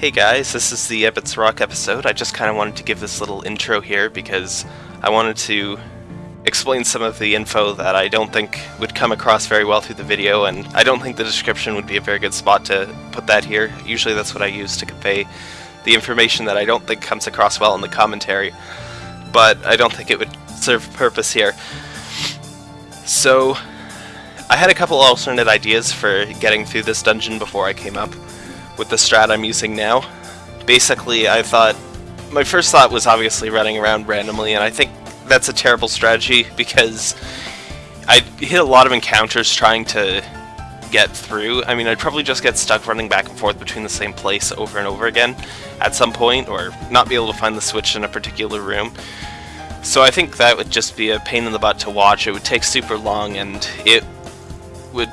Hey guys, this is the Ebot's Rock episode. I just kind of wanted to give this little intro here because I wanted to explain some of the info that I don't think would come across very well through the video, and I don't think the description would be a very good spot to put that here. Usually that's what I use to convey the information that I don't think comes across well in the commentary, but I don't think it would serve purpose here. So, I had a couple alternate ideas for getting through this dungeon before I came up with the strat I'm using now. Basically, I thought, my first thought was obviously running around randomly, and I think that's a terrible strategy because I hit a lot of encounters trying to get through. I mean, I'd probably just get stuck running back and forth between the same place over and over again at some point, or not be able to find the switch in a particular room. So I think that would just be a pain in the butt to watch. It would take super long, and it would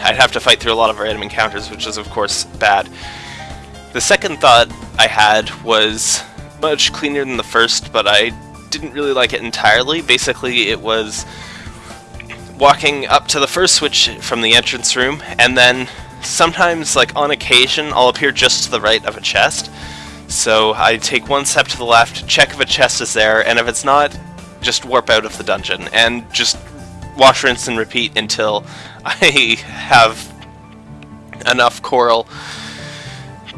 I'd have to fight through a lot of random encounters, which is of course bad. The second thought I had was much cleaner than the first, but I didn't really like it entirely. Basically, it was walking up to the first switch from the entrance room, and then sometimes, like on occasion, I'll appear just to the right of a chest. So I take one step to the left, check if a chest is there, and if it's not, just warp out of the dungeon, and just wash, rinse, and repeat until I have enough coral.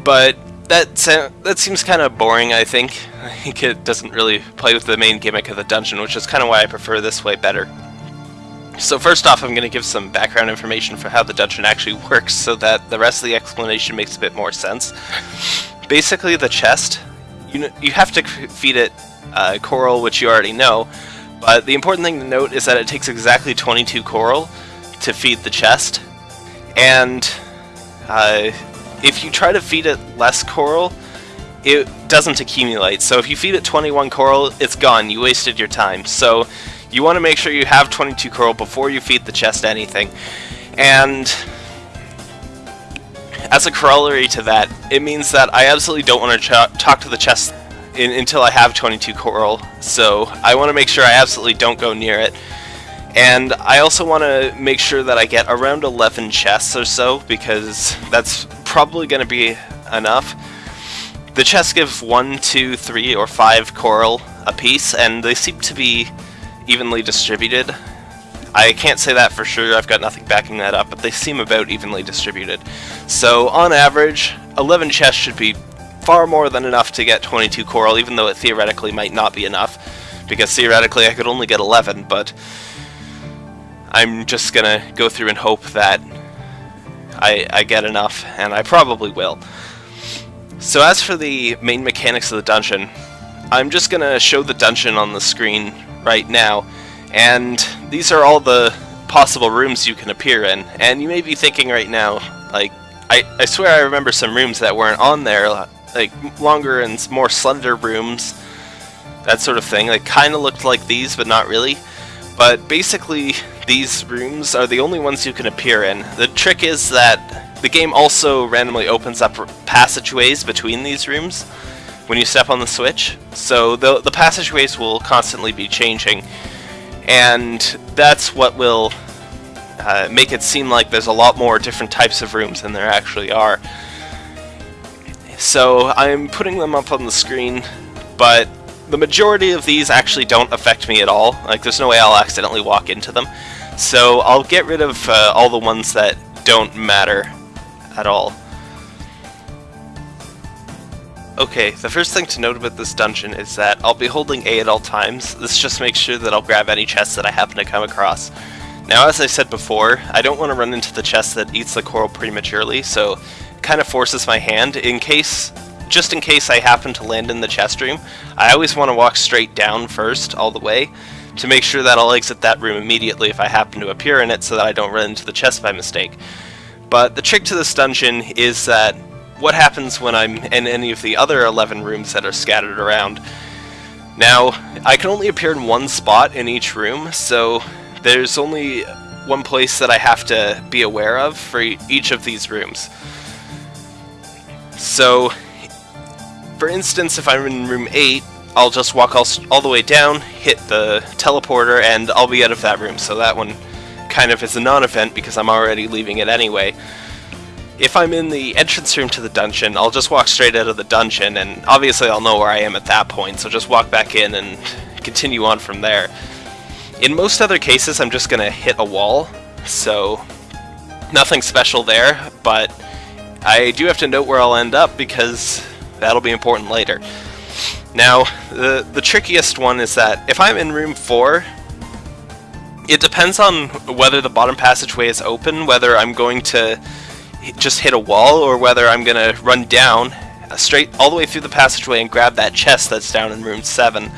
But that that seems kind of boring, I think. I think it doesn't really play with the main gimmick of the dungeon, which is kind of why I prefer this way better. So first off, I'm going to give some background information for how the dungeon actually works so that the rest of the explanation makes a bit more sense. Basically, the chest, you, you have to feed it uh, coral, which you already know, but the important thing to note is that it takes exactly 22 coral to feed the chest, and uh, if you try to feed it less coral, it doesn't accumulate. So if you feed it 21 coral, it's gone. You wasted your time. So you want to make sure you have 22 coral before you feed the chest anything. And as a corollary to that, it means that I absolutely don't want to talk to the chest in until I have 22 coral. So I want to make sure I absolutely don't go near it. And I also want to make sure that I get around 11 chests or so, because that's probably going to be enough. The chests give 1, 2, 3, or 5 coral a piece, and they seem to be evenly distributed. I can't say that for sure, I've got nothing backing that up, but they seem about evenly distributed. So, on average, 11 chests should be far more than enough to get 22 coral, even though it theoretically might not be enough, because theoretically I could only get 11, but I'm just gonna go through and hope that I, I get enough, and I probably will. So as for the main mechanics of the dungeon, I'm just gonna show the dungeon on the screen right now, and these are all the possible rooms you can appear in, and you may be thinking right now, like, I, I swear I remember some rooms that weren't on there, like longer and more slender rooms, that sort of thing, like kinda looked like these, but not really. But basically, these rooms are the only ones you can appear in. The trick is that the game also randomly opens up passageways between these rooms when you step on the switch. So the, the passageways will constantly be changing, and that's what will uh, make it seem like there's a lot more different types of rooms than there actually are. So I'm putting them up on the screen, but the majority of these actually don't affect me at all. Like, there's no way I'll accidentally walk into them. So I'll get rid of uh, all the ones that don't matter at all. Okay, the first thing to note about this dungeon is that I'll be holding A at all times. This just makes sure that I'll grab any chests that I happen to come across. Now, as I said before, I don't want to run into the chest that eats the coral prematurely, so kind of forces my hand in case just in case I happen to land in the chest room, I always want to walk straight down first, all the way, to make sure that I'll exit that room immediately if I happen to appear in it so that I don't run into the chest by mistake. But the trick to this dungeon is that what happens when I'm in any of the other 11 rooms that are scattered around. Now, I can only appear in one spot in each room, so there's only one place that I have to be aware of for each of these rooms. So, for instance, if I'm in room 8, I'll just walk all, all the way down, hit the teleporter, and I'll be out of that room. So that one kind of is a non-event because I'm already leaving it anyway. if I'm in the entrance room to the dungeon, I'll just walk straight out of the dungeon, and obviously I'll know where I am at that point, so just walk back in and continue on from there. In most other cases, I'm just going to hit a wall, so nothing special there, but I do have to note where I'll end up because that'll be important later. Now, the, the trickiest one is that if I'm in room 4, it depends on whether the bottom passageway is open, whether I'm going to just hit a wall, or whether I'm going to run down uh, straight all the way through the passageway and grab that chest that's down in room 7.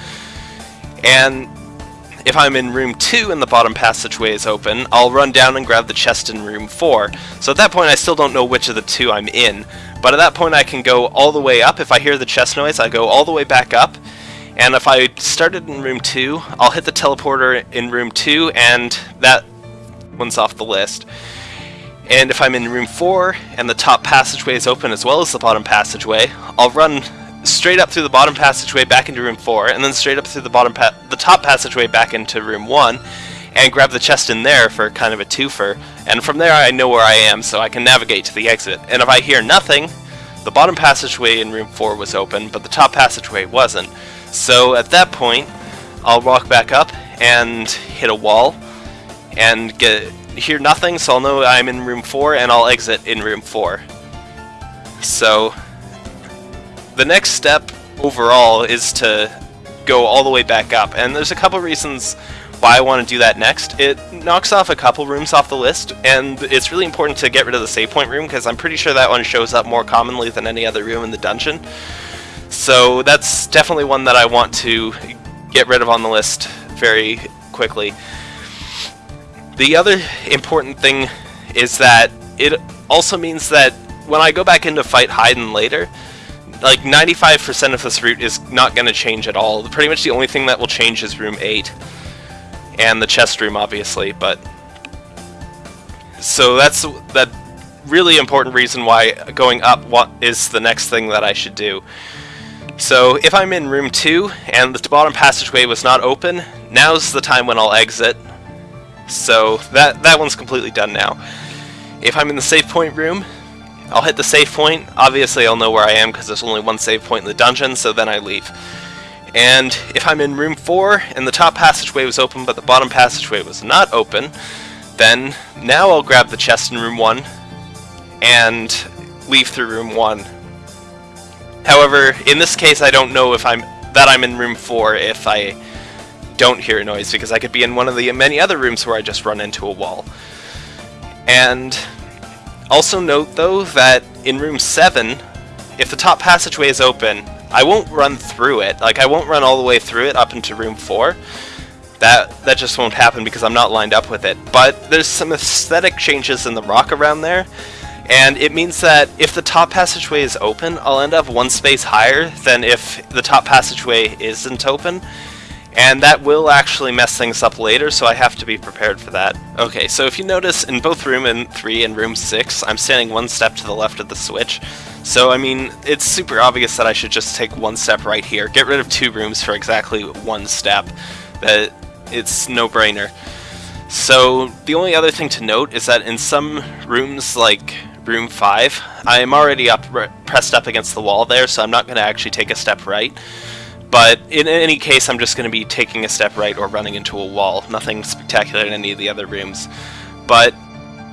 And if I'm in room 2 and the bottom passageway is open, I'll run down and grab the chest in room 4. So at that point I still don't know which of the two I'm in, but at that point I can go all the way up. If I hear the chest noise, I go all the way back up, and if I started in room 2, I'll hit the teleporter in room 2, and that one's off the list. And if I'm in room 4, and the top passageway is open as well as the bottom passageway, I'll run straight up through the bottom passageway back into room 4, and then straight up through the bottom the top passageway back into room 1, and grab the chest in there for kind of a twofer. And from there I know where I am, so I can navigate to the exit. And if I hear nothing, the bottom passageway in room 4 was open, but the top passageway wasn't. So at that point, I'll walk back up and hit a wall and get hear nothing, so I'll know I'm in room 4 and I'll exit in room 4. So the next step overall is to go all the way back up, and there's a couple reasons why I want to do that next. It knocks off a couple rooms off the list, and it's really important to get rid of the save point room because I'm pretty sure that one shows up more commonly than any other room in the dungeon. So that's definitely one that I want to get rid of on the list very quickly. The other important thing is that it also means that when I go back into fight Hidon later, like 95% of this route is not going to change at all. Pretty much the only thing that will change is room 8. And the chest room, obviously, but... So that's that really important reason why going up what is the next thing that I should do. So if I'm in room 2 and the bottom passageway was not open, now's the time when I'll exit. So that, that one's completely done now. If I'm in the save point room, I'll hit the save point. Obviously I'll know where I am because there's only one save point in the dungeon, so then I leave. And if I'm in room 4 and the top passageway was open but the bottom passageway was not open, then now I'll grab the chest in room 1 and leave through room 1 However, in this case, I don't know if I'm that I'm in room 4 if I don't hear a noise, because I could be in one of the many other rooms where I just run into a wall. And also note, though, that in room 7, if the top passageway is open, I won't run through it. Like, I won't run all the way through it up into room 4. That, that just won't happen because I'm not lined up with it. But there's some aesthetic changes in the rock around there and it means that if the top passageway is open, I'll end up one space higher than if the top passageway isn't open. And that will actually mess things up later, so I have to be prepared for that. Okay, so if you notice, in both room and 3 and room 6, I'm standing one step to the left of the switch. So, I mean, it's super obvious that I should just take one step right here. Get rid of two rooms for exactly one step. That It's no-brainer. So, the only other thing to note is that in some rooms, like room 5. I am already up pressed up against the wall there, so I'm not going to actually take a step right. But in any case, I'm just going to be taking a step right or running into a wall. Nothing spectacular in any of the other rooms. But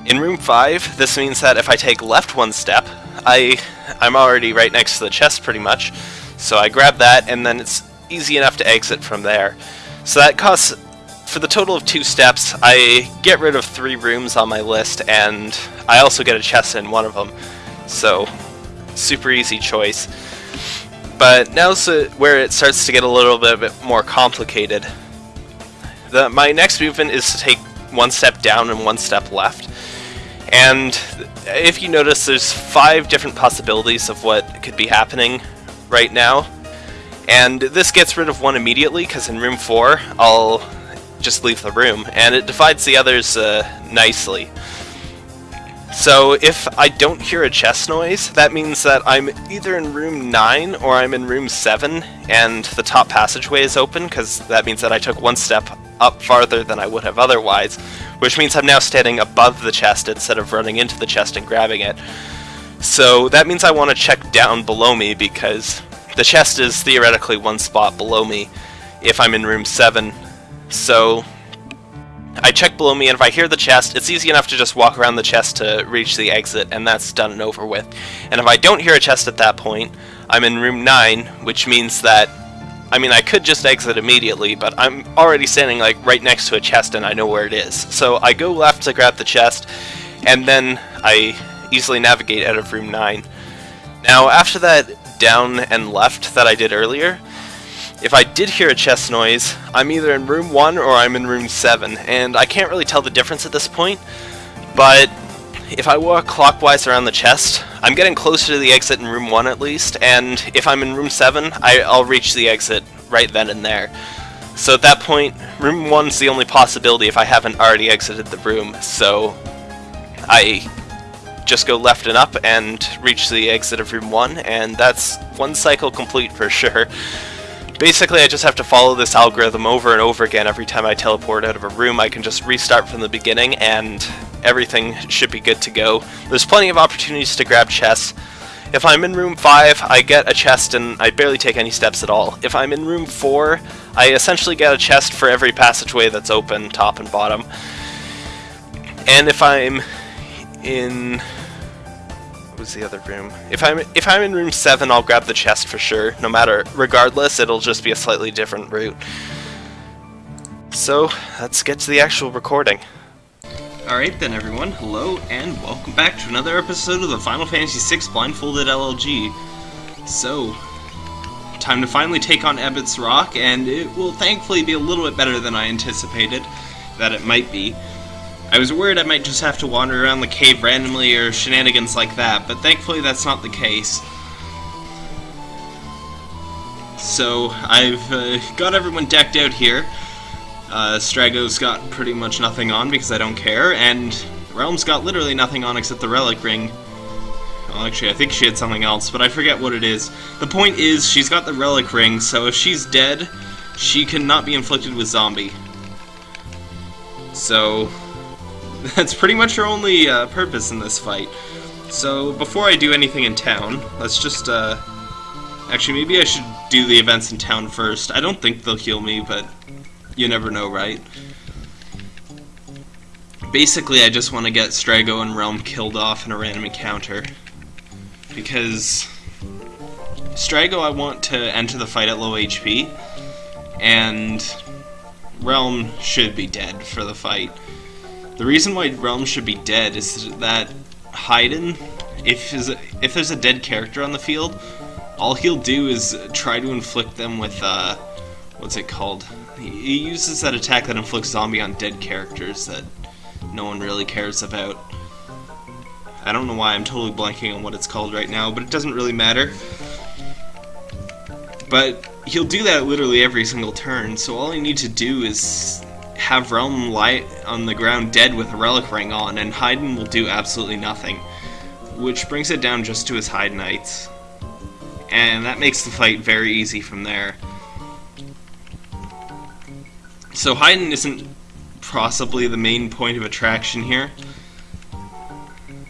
in room 5, this means that if I take left one step, I, I'm already right next to the chest pretty much. So I grab that, and then it's easy enough to exit from there. So that costs for the total of two steps, I get rid of three rooms on my list, and I also get a chest in one of them. So, super easy choice. But now's where it starts to get a little bit more complicated. The, my next movement is to take one step down and one step left. And if you notice, there's five different possibilities of what could be happening right now. And this gets rid of one immediately, because in room 4, I'll just leave the room, and it divides the others uh, nicely. So if I don't hear a chest noise, that means that I'm either in room 9 or I'm in room 7, and the top passageway is open, because that means that I took one step up farther than I would have otherwise, which means I'm now standing above the chest instead of running into the chest and grabbing it. So that means I want to check down below me because the chest is theoretically one spot below me if I'm in room 7. So I check below me, and if I hear the chest, it's easy enough to just walk around the chest to reach the exit, and that's done and over with. And if I don't hear a chest at that point, I'm in room 9, which means that, I mean, I could just exit immediately, but I'm already standing, like, right next to a chest, and I know where it is. So I go left to grab the chest, and then I easily navigate out of room 9. Now, after that down and left that I did earlier, if I did hear a chest noise, I'm either in room 1 or I'm in room 7, and I can't really tell the difference at this point, but if I walk clockwise around the chest, I'm getting closer to the exit in room 1 at least, and if I'm in room 7, I, will reach the exit right then and there. So at that point, room 1's the only possibility if I haven't already exited the room, so I just go left and up and reach the exit of room 1, and that's one cycle complete for sure. Basically, I just have to follow this algorithm over and over again every time I teleport out of a room. I can just restart from the beginning and everything should be good to go. There's plenty of opportunities to grab chests. If I'm in room 5, I get a chest and I barely take any steps at all. If I'm in room 4, I essentially get a chest for every passageway that's open, top and bottom. And if I'm in was the other room? If I'm if I'm in room seven, I'll grab the chest for sure. No matter, regardless, it'll just be a slightly different route. So let's get to the actual recording. Alright then everyone, hello and welcome back to another episode of the Final Fantasy VI Blindfolded LLG. So, time to finally take on Ebot's Rock, and it will thankfully be a little bit better than I anticipated that it might be. I was worried I might just have to wander around the cave randomly or shenanigans like that, but thankfully that's not the case. So, I've uh, got everyone decked out here. Uh, Strago's got pretty much nothing on because I don't care, and Relm's got literally nothing on except the relic ring. Well, actually, I think she had something else, but I forget what it is. The point is, she's got the relic ring, so if she's dead, she cannot be inflicted with zombie. So, that's pretty much her only uh, purpose in this fight. So, before I do anything in town, let's just, uh... Actually, maybe I should do the events in town first. I don't think they'll heal me, but you never know, right? Basically, I just want to get Strago and Relm killed off in a random encounter. Because... Strago I want to enter the fight at low HP, and Relm should be dead for the fight. The reason why Relm should be dead is that Hidon, if if there's a dead character on the field, all he'll do is try to inflict them with, uh, what's it called? He uses that attack that inflicts zombie on dead characters that no one really cares about. I don't know why I'm totally blanking on what it's called right now, but it doesn't really matter. But he'll do that literally every single turn, so all I need to do is have Relm lie on the ground dead with a relic ring on, and Hidon will do absolutely nothing. Which brings it down just to his Hidonites. And that makes the fight very easy from there. So Hidon isn't possibly the main point of attraction here.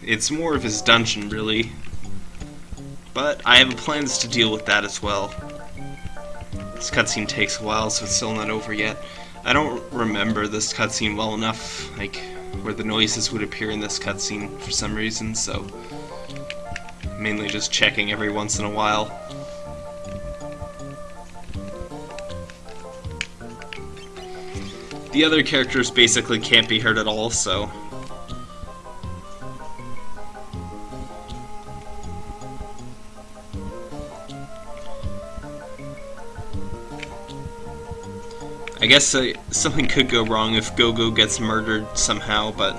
It's more of his dungeon, really. But I have plans to deal with that as well. This cutscene takes a while, so it's still not over yet. I don't remember this cutscene well enough, like, where the noises would appear in this cutscene for some reason, so... Mainly just checking every once in a while. The other characters basically can't be heard at all, so I guess uh, something could go wrong if Gogo gets murdered somehow, but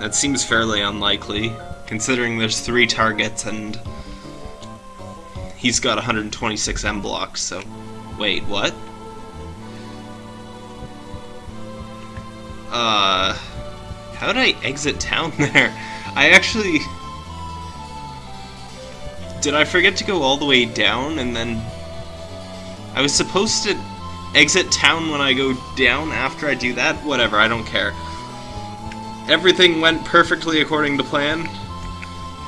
that seems fairly unlikely, considering there's three targets and he's got 126 M blocks, so... Wait, what? Uh... How did I exit town there? I actually... Did I forget to go all the way down and then... I was supposed to exit town when I go down after I do that? Whatever, I don't care. Everything went perfectly according to plan.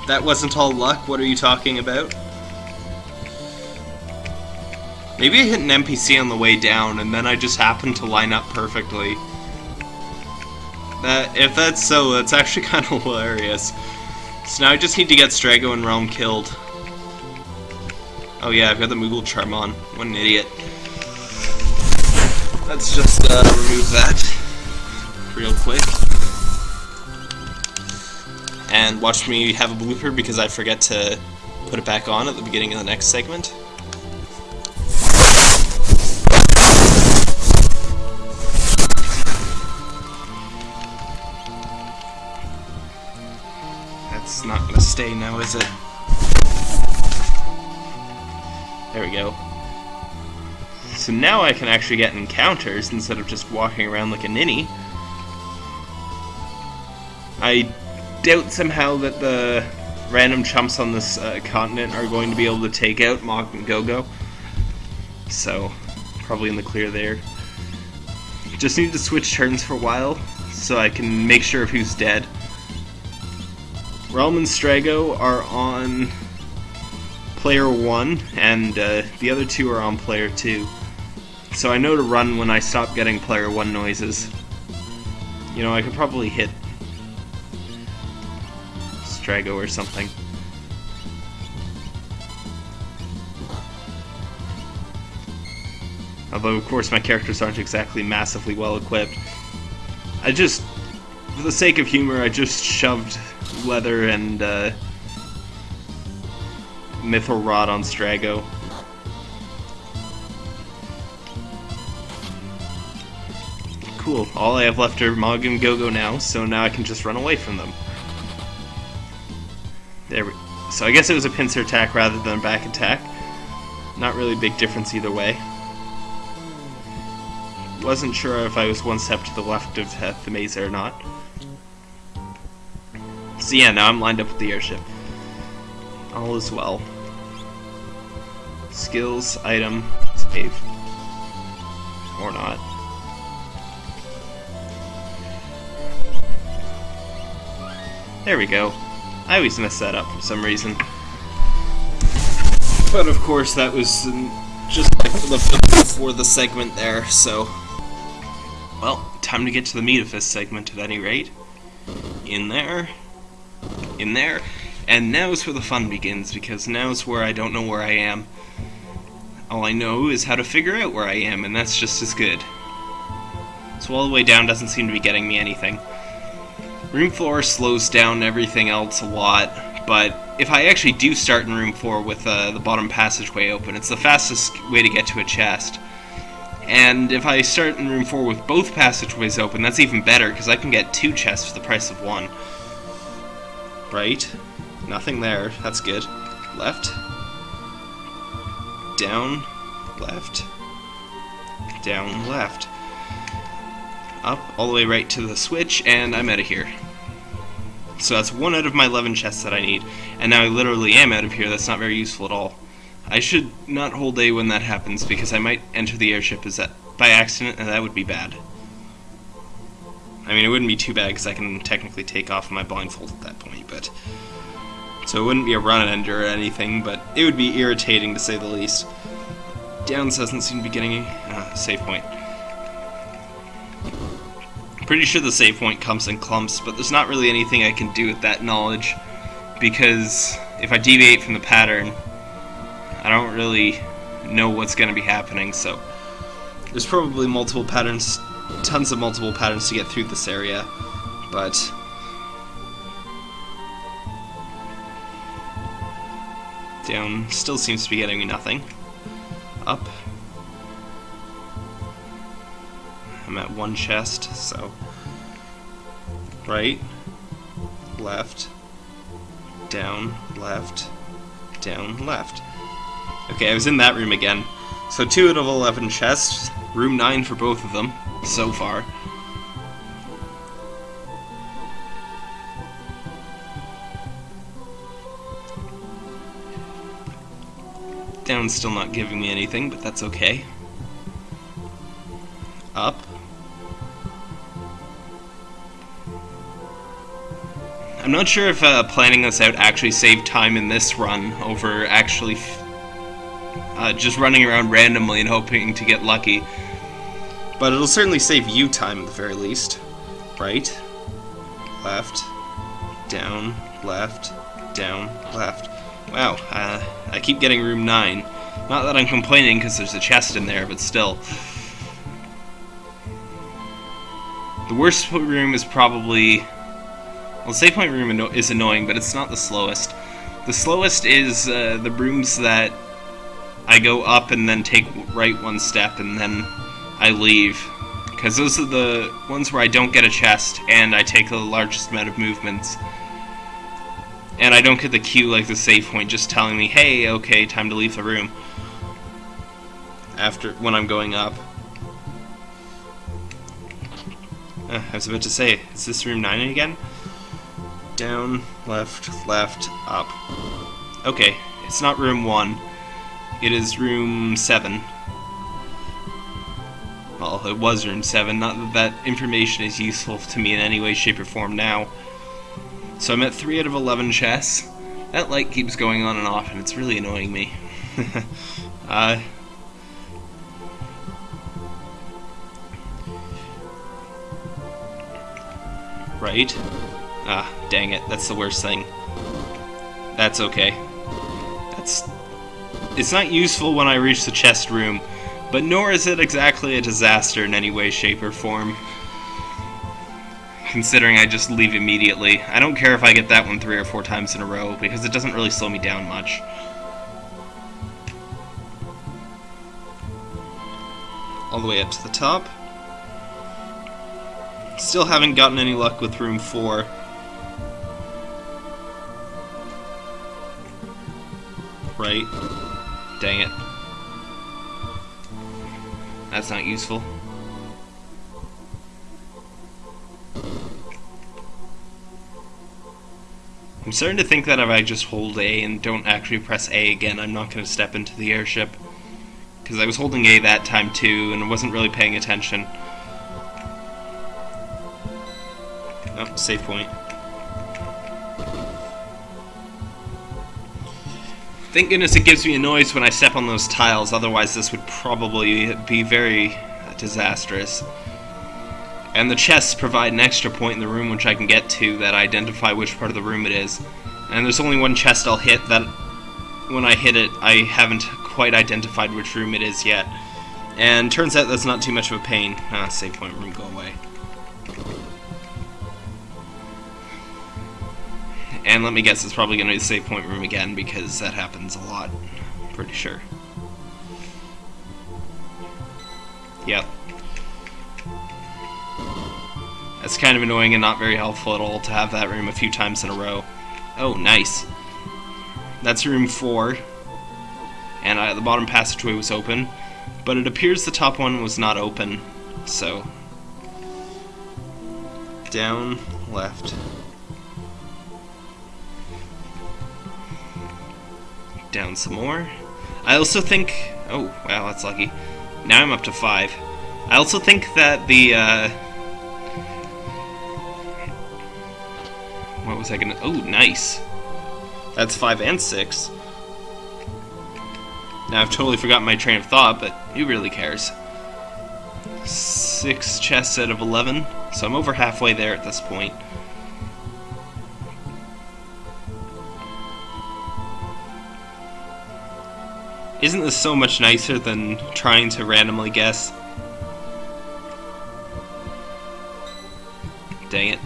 That wasn't all luck, what are you talking about? Maybe I hit an NPC on the way down, and then I just happened to line up perfectly. That If that's so, that's actually kind of hilarious. So now I just need to get Strago and Relm killed. Oh yeah, I've got the Moogle Charm on. What an idiot. Let's just uh, remove that real quick. And watch me have a blooper because I forget to put it back on at the beginning of the next segment. That's not gonna stay now, is it? There we go. So now I can actually get encounters instead of just walking around like a ninny. I doubt somehow that the random chumps on this uh, continent are going to be able to take out Mog and Gogo. So, probably in the clear there. Just need to switch turns for a while so I can make sure of who's dead. Relm and Strago are on player 1, and uh, the other two are on player 2. So I know to run when I stop getting player 1 noises. You know, I could probably hit Strago or something. Although, of course, my characters aren't exactly massively well equipped. I just, for the sake of humor, I just shoved Leather and uh, Mithril Rod on Strago. Cool, all I have left are Mog and Gogo now, so now I can just run away from them. There we So I guess it was a pincer attack rather than a back attack. Not really big difference either way. Wasn't sure if I was one step to the left of the maze or not. So yeah, now I'm lined up with the airship. All is well. Skills, item, save. Or not. There we go. I always mess that up for some reason. But of course that was just like the before the segment there, so... Well, time to get to the meat of this segment at any rate. In there. In there. And now's where the fun begins, because now's where I don't know where I am. All I know is how to figure out where I am, and that's just as good. So all the way down doesn't seem to be getting me anything. Room 4 slows down everything else a lot, but if I actually do start in room 4 with uh, the bottom passageway open, it's the fastest way to get to a chest. And if I start in room 4 with both passageways open, that's even better, because I can get two chests for the price of one. Right? Nothing there. That's good. Left. Down. Left. Down. Left up all the way right to the switch, and I'm out of here. So that's one out of my 11 chests that I need, and now I literally am out of here, that's not very useful at all. I should not hold A when that happens, because I might enter the airship as that, by accident, and that would be bad. I mean, it wouldn't be too bad, because I can technically take off my blindfold at that point, but... So it wouldn't be a run ender or anything, but it would be irritating to say the least. Downs doesn't seem to be getting a uh, save point. Pretty sure the save point comes in clumps, but there's not really anything I can do with that knowledge, because if I deviate from the pattern, I don't really know what's going to be happening, so there's probably multiple patterns, tons of multiple patterns to get through this area, but down still seems to be getting me nothing. Up I'm at one chest, so right, left, down, left, down, left. Okay, I was in that room again. So two out of 11 chests, room 9 for both of them, so far. Down's still not giving me anything, but that's okay. up. I'm not sure if uh, planning this out actually saved time in this run over actually uh, just running around randomly and hoping to get lucky. But it'll certainly save you time at the very least. Right, left, down, left, down, left. Wow, uh, I keep getting room 9. Not that I'm complaining because there's a chest in there, but still. The worst room is probably... Well, save point room is annoying, but it's not the slowest. The slowest is uh, the rooms that I go up and then take right one step and then I leave. Because those are the ones where I don't get a chest and I take the largest amount of movements. And I don't get the cue like the save point just telling me, hey, okay, time to leave the room. After, when I'm going up. Uh, I was about to say, is this room 9 again? Down, left, left, up. Okay, it's not room 1. It is room 7. Well, it was room 7, not that that information is useful to me in any way, shape, or form now. So I'm at 3 out of 11 chests. That light keeps going on and off, and it's really annoying me. uh, right? Ah, dang it, that's the worst thing. That's okay. That's... It's not useful when I reach the chest room, but nor is it exactly a disaster in any way, shape, or form considering I just leave immediately. I don't care if I get that one three or four times in a row, because it doesn't really slow me down much. All the way up to the top. Still haven't gotten any luck with room 4. Right. Dang it. That's not useful. I'm starting to think that if I just hold A and don't actually press A again, I'm not going to step into the airship. Because I was holding A that time too, and I wasn't really paying attention. Oh, save point. Thank goodness it gives me a noise when I step on those tiles, otherwise this would probably be very disastrous. And the chests provide an extra point in the room which I can get to that identify which part of the room it is. And there's only one chest I'll hit that when I hit it I haven't quite identified which room it is yet. And turns out that's not too much of a pain. Ah, save point room, go away. And let me guess, it's probably going to be the save point room again because that happens a lot. Pretty sure. Yep. That's kind of annoying and not very helpful at all to have that room a few times in a row. Oh, nice. That's room 4. And uh, the bottom passageway was open. But it appears the top one was not open. So... Down, left. Down some more. I also think... Oh, wow, that's lucky. Now I'm up to 5. I also think that the... Uh, What was I gonna... Oh, nice. That's 5 and 6. Now, I've totally forgotten my train of thought, but who really cares? 6 chests out of 11, so I'm over halfway there at this point. Isn't this so much nicer than trying to randomly guess? Dang it.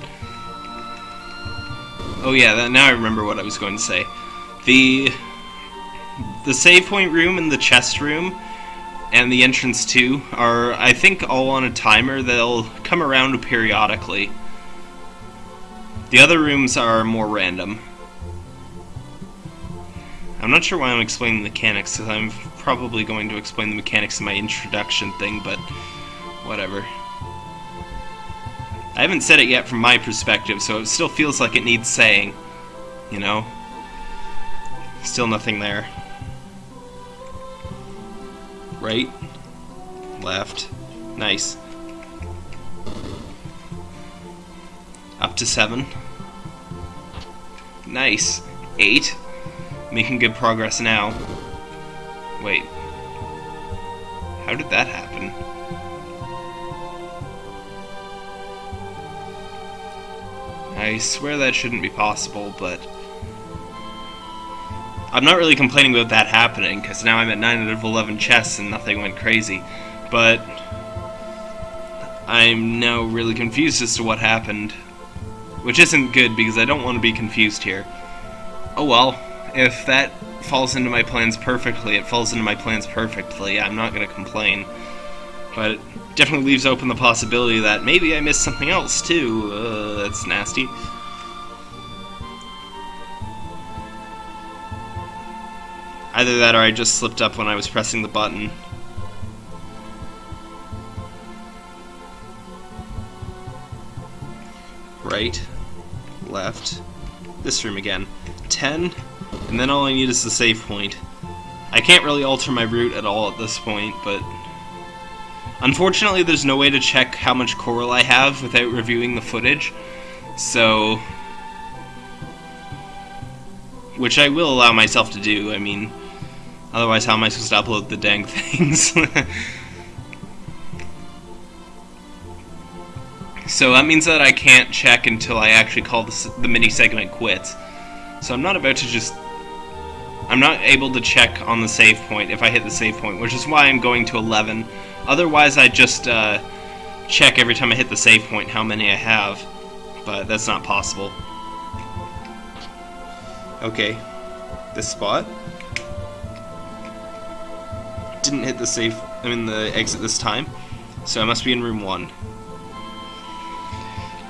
Oh yeah, that, now I remember what I was going to say. The the save point room and the chest room and the entrance too are, I think, all on a timer. They'll come around periodically. The other rooms are more random. I'm not sure why I'm explaining the mechanics, because I'm probably going to explain the mechanics in my introduction thing, but whatever. I haven't said it yet from my perspective, so it still feels like it needs saying, you know? Still nothing there. Right. Left. Nice. Up to seven. Nice. Eight. Making good progress now. Wait. How did that happen? I swear that shouldn't be possible, but... I'm not really complaining about that happening, because now I'm at 9 out of 11 chests and nothing went crazy. But... I'm now really confused as to what happened. Which isn't good, because I don't want to be confused here. Oh well, if that falls into my plans perfectly, it falls into my plans perfectly. I'm not going to complain. But it definitely leaves open the possibility that maybe I missed something else, too. Uh, that's nasty. Either that or I just slipped up when I was pressing the button. Right, left, this room again. 10, and then all I need is the save point. I can't really alter my route at all at this point, but... Unfortunately, there's no way to check how much coral I have without reviewing the footage, so... Which I will allow myself to do, I mean... Otherwise, how am I supposed to upload the dang things? so that means that I can't check until I actually call the, the mini segment quits. So I'm not about to just... I'm not able to check on the save point if I hit the save point, which is why I'm going to 11. Otherwise, I just uh, check every time I hit the save point how many I have, but that's not possible. Okay, this spot. Didn't hit the save, I mean the exit this time, so I must be in room 1.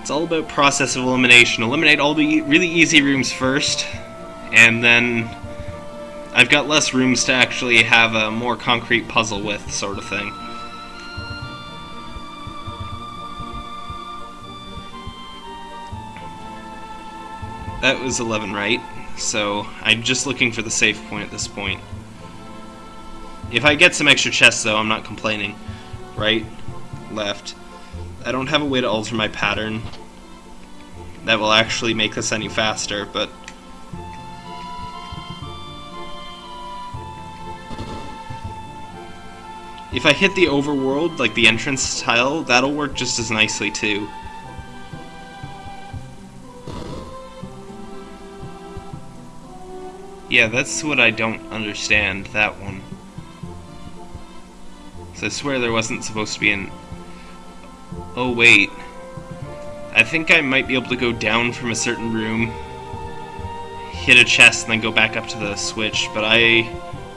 It's all about process of elimination. Eliminate all the really easy rooms first, and then I've got less rooms to actually have a more concrete puzzle with, sort of thing. That was 11 right, so I'm just looking for the safe point at this point. If I get some extra chests though, I'm not complaining. Right, left, I don't have a way to alter my pattern that will actually make this any faster, but If I hit the overworld, like the entrance tile, that'll work just as nicely too. Yeah, that's what I don't understand, that one. So I swear there wasn't supposed to be an Oh, wait. I think I might be able to go down from a certain room, hit a chest, and then go back up to the switch, but I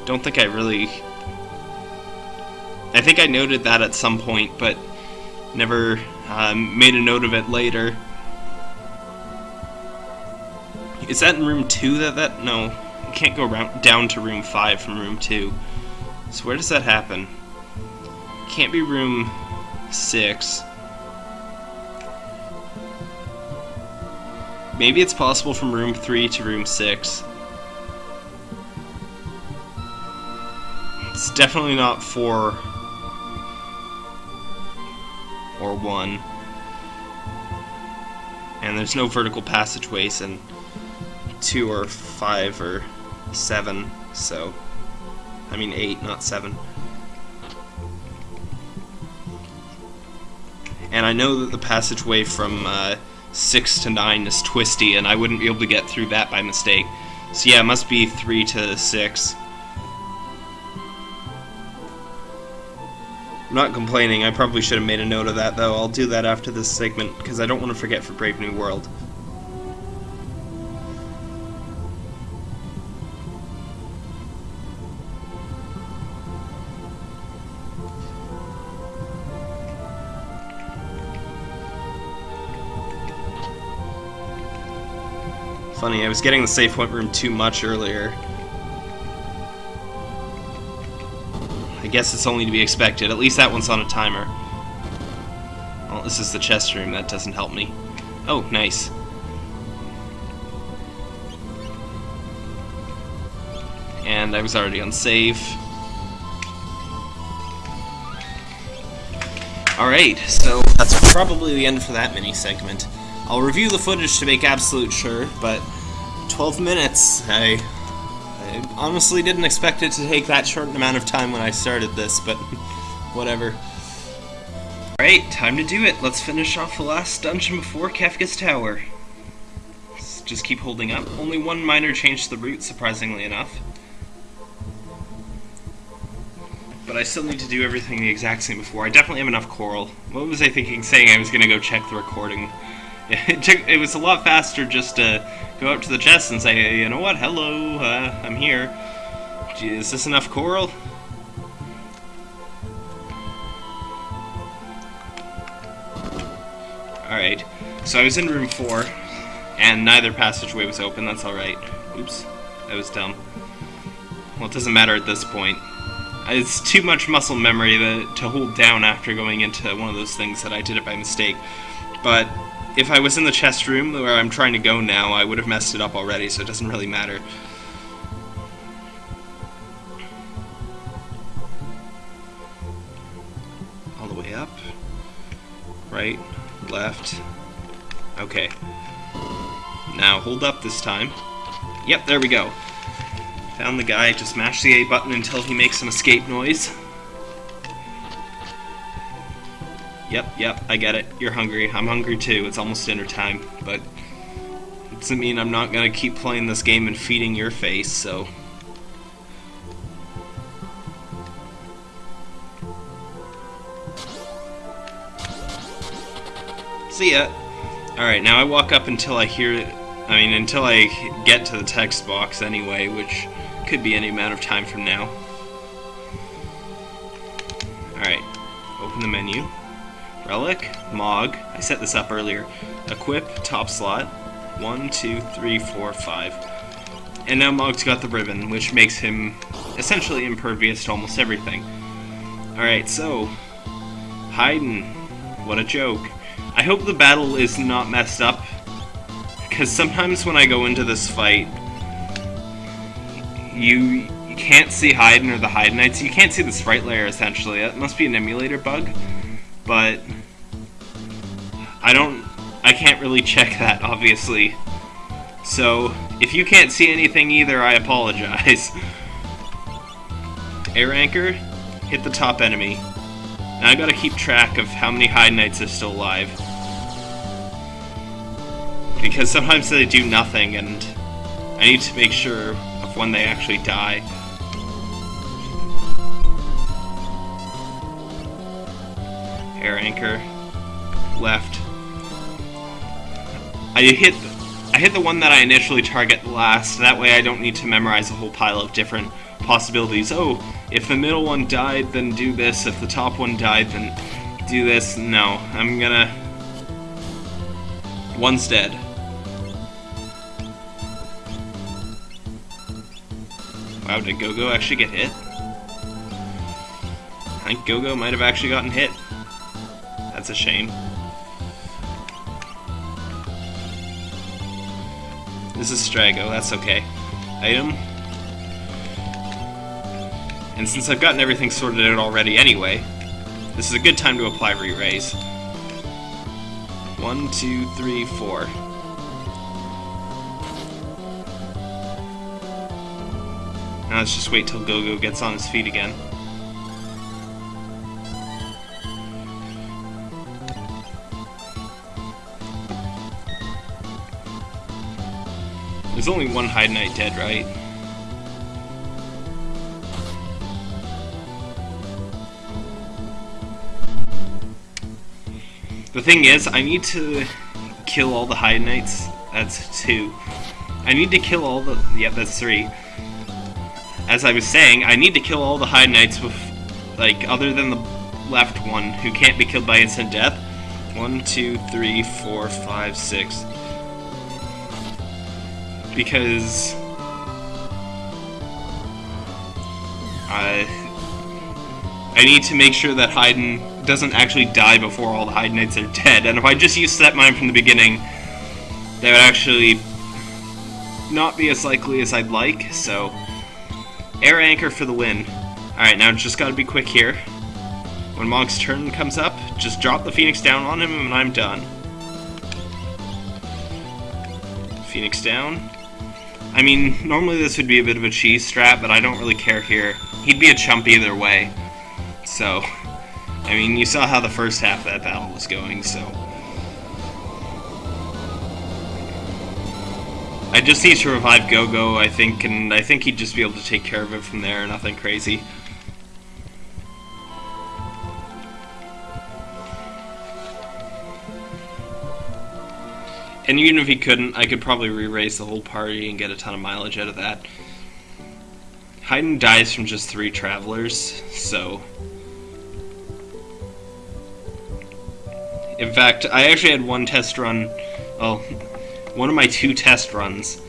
don't think I really... I think I noted that at some point, but never um, made a note of it later. Is that in room 2 that that... No, you can't go down to room 5 from room 2. So where does that happen? Can't be room 6. Maybe it's possible from room 3 to room 6. It's definitely not 4 or 1. And there's no vertical passageways in 2 or 5 or 7, so... I mean 8, not 7. And I know that the passageway from uh, 6 to 9 is twisty, and I wouldn't be able to get through that by mistake. So yeah, it must be 3 to 6. I'm not complaining, I probably should have made a note of that though. I'll do that after this segment, because I don't want to forget for Brave New World. funny. I was getting the safe point room too much earlier. Guess it's only to be expected. At least that one's on a timer. Well, this is the chest room. That doesn't help me. Oh, nice. And I was already on save. Alright, so that's probably the end for that mini segment. I'll review the footage to make absolute sure, but 12 minutes, I, I honestly didn't expect it to take that short amount of time when I started this, but whatever. Alright, time to do it. Let's finish off the last dungeon before Kefka's Tower. Just keep holding up. Only one minor change to the route, surprisingly enough. But I still need to do everything the exact same before. I definitely have enough coral. What was I thinking saying I was going to go check the recording? It, took, it was a lot faster just to go up to the chest and say, hey, you know what, hello, uh, I'm here. Is this enough coral? Alright, so I was in room 4, and neither passageway was open, that's alright. Oops, that was dumb. Well, it doesn't matter at this point. It's too much muscle memory to, to hold down after going into one of those things that I did it by mistake. But if I was in the chest room where I'm trying to go now, I would have messed it up already, so it doesn't really matter. All the way up. Right left. Okay. Now, hold up this time. Yep, there we go. Found the guy, just mash the A button until he makes an escape noise. Yep, yep, I get it. You're hungry. I'm hungry too. It's almost dinner time, but it doesn't mean I'm not gonna keep playing this game and feeding your face, so... See ya. Alright, now I walk up until I hear... It. I mean, until I get to the text box anyway, which could be any amount of time from now. Alright, open the menu. Relic, Mog, I set this up earlier. Equip, top slot. One, two, three, four, five. And now Mog's got the ribbon, which makes him essentially impervious to almost everything. Alright, so... Hidon. What a joke. I hope the battle is not messed up, because sometimes when I go into this fight, you, you can't see Hidon or the Hidonites. You can't see the sprite layer, essentially. That must be an emulator bug, but I don't... I can't really check that, obviously. So, if you can't see anything either, I apologize. Air Anchor, hit the top enemy. Now I gotta keep track of how many Hidonites are still alive. Because sometimes they do nothing, and I need to make sure of when they actually die. Air anchor, left. I hit I hit the one that I initially target last, that way I don't need to memorize a whole pile of different possibilities. Oh, if the middle one died, then do this. If the top one died, then do this. No, I'm gonna... One's dead. Wow, did Gogo actually get hit? I think Gogo might have actually gotten hit. That's a shame. This is Strago, that's okay. Item. And since I've gotten everything sorted out already anyway, this is a good time to apply re-raise. One, two, three, four. Now let's just wait till Gogo gets on his feet again. There's only one Hidonite dead, right? The thing is, I need to kill all the Hidonites. That's two. I need to kill all the... Yeah, that's three. As I was saying, I need to kill all the Hidonites with... Like, other than the left one, who can't be killed by instant death. One, two, three, four, five, six because I I need to make sure that Hidon doesn't actually die before all the Hidonites are dead. And if I just use set mine from the beginning, that would actually not be as likely as I'd like. So, air anchor for the win. Alright, now just gotta be quick here. When Mog's turn comes up, just drop the Phoenix down on him and I'm done. Phoenix down. I mean, normally this would be a bit of a cheese strat, but I don't really care here. He'd be a chump either way. So, I mean, you saw how the first half of that battle was going, so... I just need to revive Go-Go, I think, and I think he'd just be able to take care of it from there, nothing crazy. And even if he couldn't, I could probably re-raise the whole party and get a ton of mileage out of that. Hidon dies from just three travelers, so... In fact, I actually had one test run, well, one of my two test runs.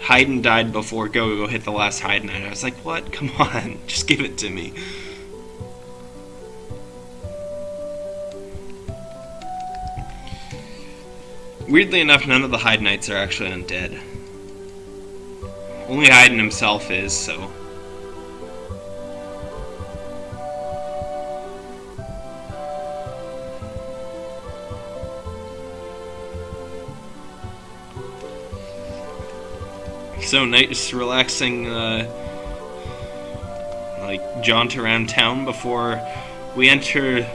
Hidon died before Go-Go hit the last Hidon, and I was like, what? Come on, just give it to me. Weirdly enough, none of the Hidonites are actually undead. Only Hidon himself is, so... So nice, relaxing, uh, like, jaunt around town before we enter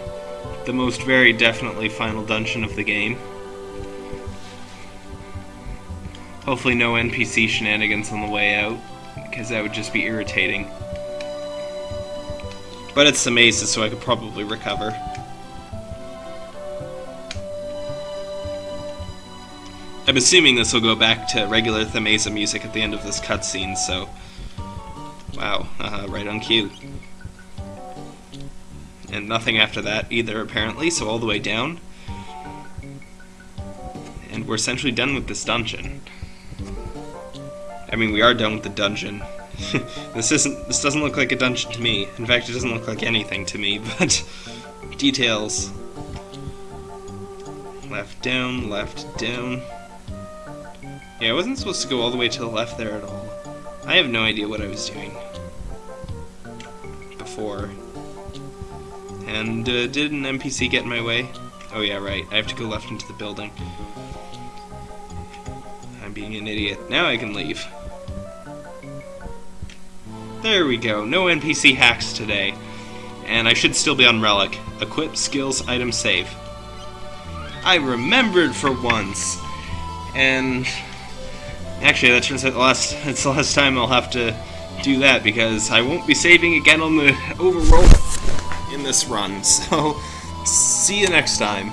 the most very definitely final dungeon of the game. Hopefully no NPC shenanigans on the way out, because that would just be irritating. But it's the so I could probably recover. I'm assuming this will go back to regular Thamasa music at the end of this cutscene, so... Wow, uh, right on cue. And nothing after that either, apparently, so all the way down. And we're essentially done with this dungeon. I mean, we are done with the dungeon. this isn't. This doesn't look like a dungeon to me. In fact, it doesn't look like anything to me. But details. Left down, left down. Yeah, I wasn't supposed to go all the way to the left there at all. I have no idea what I was doing before. And uh, did an NPC get in my way? Oh yeah, right. I have to go left into the building. I'm being an idiot. Now I can leave. There we go, no NPC hacks today. And I should still be on Relic. Equip, skills, item, save. I remembered for once! And... Actually, that turns out the last, it's the last time I'll have to do that, because I won't be saving again on the overworld in this run. So, see you next time.